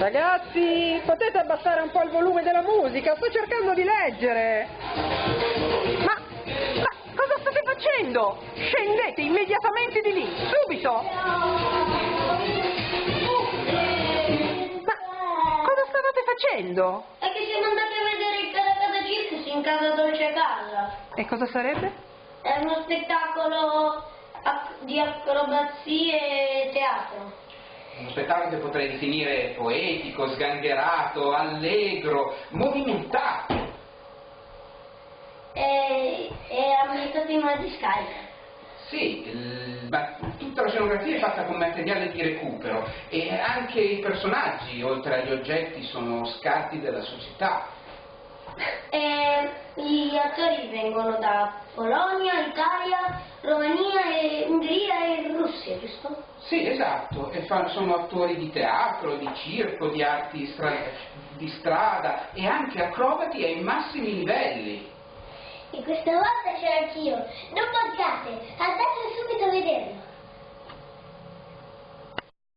Ragazzi, potete abbassare un po' il volume della musica? Sto cercando di leggere. Ma, ma cosa state facendo? Scendete immediatamente di lì, subito! Ma cosa stavate facendo? È che siamo andati a vedere il Caracasa Circus in casa Dolce Casa. E cosa sarebbe? È uno spettacolo ac- di acrobazie e teatro. Uno spettacolo che potrei definire poetico, sgangherato, allegro, movimentato. E, è ambientato in una discarica. Sì, il- ma tutta la scenografia è fatta con materiale di recupero e anche i personaggi, oltre agli oggetti, sono scarti della società. E gli attori vengono da Polonia, Italia, e Russia, giusto? Sì, esatto, e fa- sono attori di teatro, di circo, di arti stra- di strada e anche acrobati ai massimi livelli. E questa volta c'ero anch'io. Non mancate, andate